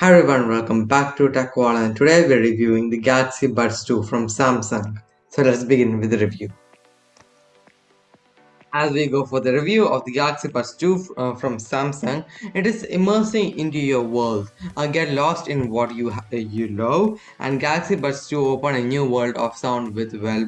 Hi everyone, welcome back to TechWall and today we're reviewing the Galaxy Buds 2 from Samsung. So let's begin with the review. As we go for the review of the Galaxy Buds 2 uh, from Samsung, it is immersing into your world. Uh, get lost in what you you love, and Galaxy Buds 2 open a new world of sound with well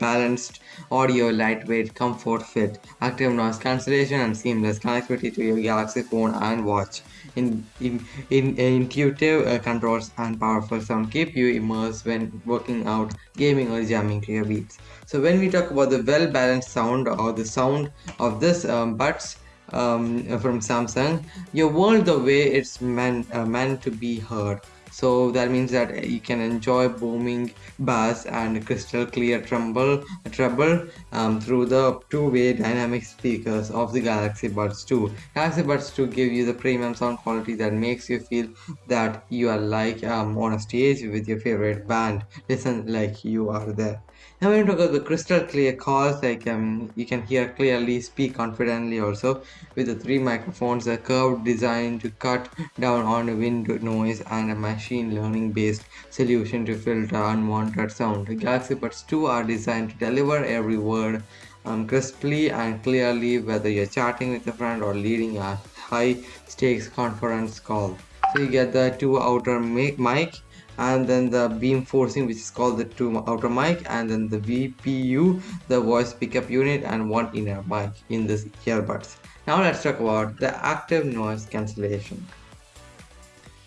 balanced audio, lightweight, comfort fit, active noise cancellation, and seamless connectivity to your Galaxy phone and watch. In, in, in intuitive uh, controls and powerful sound keep you immersed when working out, gaming, or jamming to your beats. So when we talk about the well-balanced sound or the sound of this um, buds um, from Samsung, your world the way it's meant uh, meant to be heard. So that means that you can enjoy booming bass and crystal clear treble, treble um, through the two-way dynamic speakers of the Galaxy Buds 2. Galaxy Buds 2 give you the premium sound quality that makes you feel that you are like um, on a stage with your favorite band. Listen like you are there. Now when you talk about the crystal clear calls, like um, you can hear clearly, speak confidently also with the three microphones, a curved design to cut down on wind noise and a machine learning based solution to filter unwanted sound. The Galaxy Buds 2 are designed to deliver every word um, crisply and clearly whether you're chatting with a friend or leading a high stakes conference call. So you get the two outer mic and then the beamforming which is called the two outer mic and then the VPU the voice pickup unit and one inner mic in this earbuds. Now let's talk about the active noise cancellation.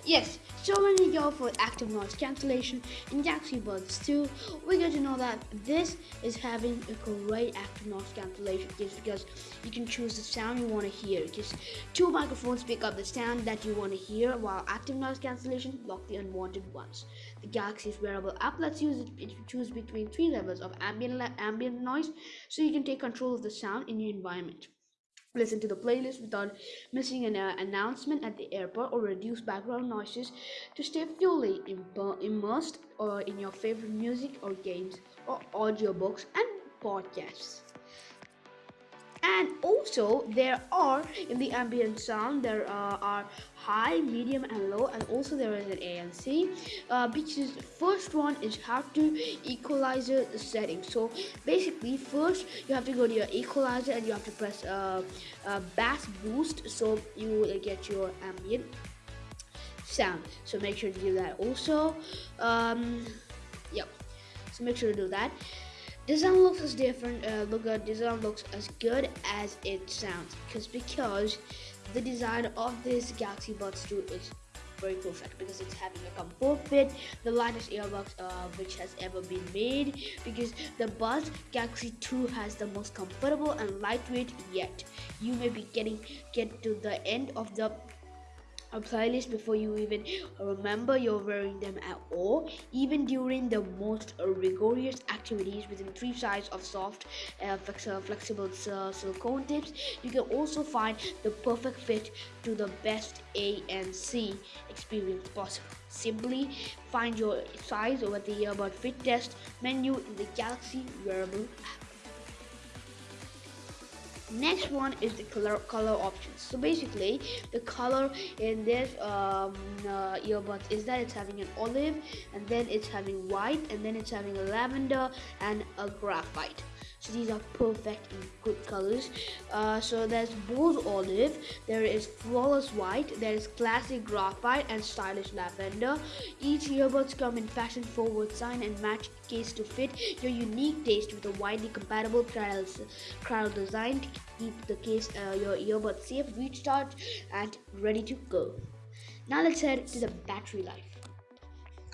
Yes, so when we go for active noise cancellation in Galaxy Buds 2, we get to know that this is having a great active noise cancellation just because you can choose the sound you want to hear. Just two microphones pick up the sound that you want to hear while active noise cancellation block the unwanted ones. The Galaxy's wearable app lets you choose between three levels of ambient, ambient noise so you can take control of the sound in your environment listen to the playlist without missing an uh, announcement at the airport or reduce background noises to stay fully immersed uh, in your favorite music or games or audiobooks and podcasts and also there are in the ambient sound there uh, are high medium and low and also there is an ANC uh, which is first one is how to equalizer setting. So basically first you have to go to your equalizer and you have to press uh, uh bass boost so you will get your ambient sound. So make sure to do that also. Um, yep. So make sure to do that design looks as different uh, look at design looks as good as it sounds because because the design of this Galaxy Buds 2 is very perfect because it's having a comfort fit the lightest earbuds uh, which has ever been made because the Buds Galaxy 2 has the most comfortable and lightweight yet. You may be getting get to the end of the playlist before you even remember you're wearing them at all even during the most rigorous activities within three sides of soft uh, flexible uh, silicone tips. You can also find the perfect fit to the best ANC experience possible. Simply find your size over the earbud fit test menu in the galaxy wearable app next one is the color color options. So basically the color in this um, uh, earbuds is that it's having an olive and then it's having white and then it's having a lavender and a graphite. So these are perfect in good colors. Uh, so there's bold olive there is flawless white there is classic graphite and stylish lavender. Each earbuds come in fashion forward sign and match case to fit your unique taste with a widely compatible crowd design keep the case uh, your earbuds safe recharged and ready to go now let's head to the battery life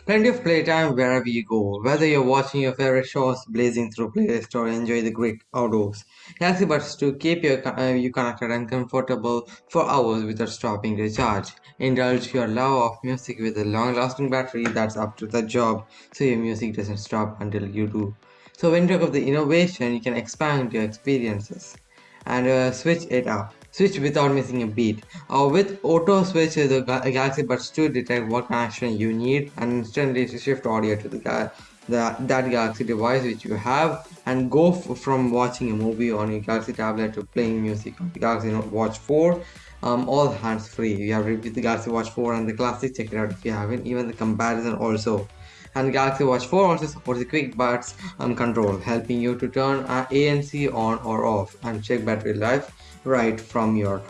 Plenty of playtime wherever you go, whether you're watching your favorite shows, blazing through playlist, or enjoy the great outdoors. Galaxy Buds to keep your, uh, you connected and comfortable for hours without stopping to charge. Indulge your love of music with a long-lasting battery that's up to the job, so your music doesn't stop until you do. So when you talk of the innovation, you can expand your experiences and uh, switch it up switch without missing a beat. Uh, with auto switch, the Galaxy Buds 2 detect what connection you need and instantly shift audio to the, the that Galaxy device which you have and go from watching a movie on your Galaxy tablet to playing music on the Galaxy Note Watch 4 um, all hands free. You have reviewed the Galaxy Watch 4 and the Classic. Check it out if you haven't. Even the comparison also. And Galaxy Watch 4 also supports the quick buttons um, control, helping you to turn ANC on or off and check battery life right from your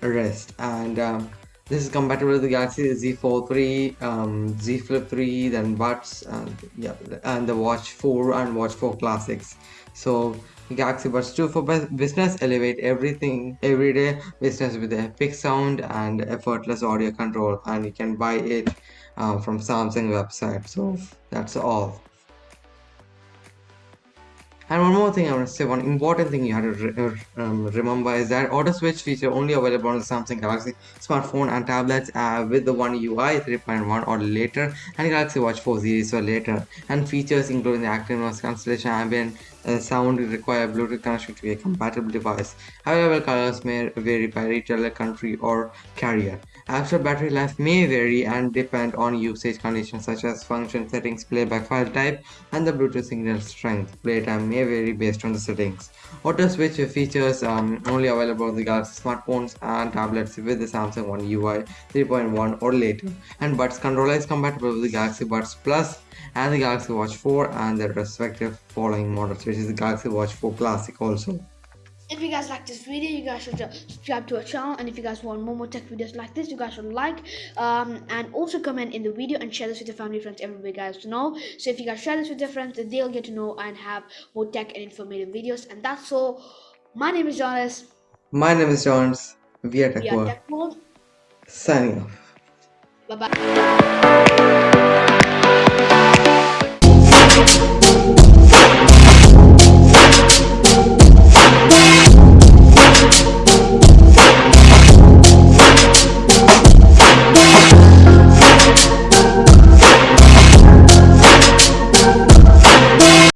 wrist. And um, this is compatible with the Galaxy Z Fold 3, um, Z Flip 3, then Buds, and yeah, and the Watch 4 and Watch 4 Classics. So Galaxy Buds 2 for business elevate everything everyday business with epic sound and effortless audio control, and you can buy it um, from Samsung website. So that's all. And one more thing I want to say, one important thing you have to re um, remember is that Auto Switch feature only available on the Samsung Galaxy smartphone and tablets uh, with the One UI 3.1 or later and Galaxy Watch 4 series or later and features including the active noise cancellation ambient uh, sound require Bluetooth connection to be a compatible device. Available colors may vary by retailer, country, or carrier. Actual battery life may vary and depend on usage conditions such as function settings, playback file type, and the Bluetooth signal strength. Playtime may vary based on the settings. Auto switch features um, only available on the Galaxy smartphones and tablets with the Samsung One UI 3.1 or later. And Buds controller is compatible with the Galaxy Buds Plus and the Galaxy Watch 4 and their respective following models, which is the Galaxy Watch 4 Classic also. If you guys like this video, you guys should subscribe to our channel. And if you guys want more more tech videos like this, you guys should like um, and also comment in the video and share this with your family, friends, everybody guys to know. So if you guys share this with your friends, they'll get to know and have more tech and informative videos. And that's all. My name is Jonas. My name is Jones. We are Tech, we are Tech World. Signing off. Bye bye.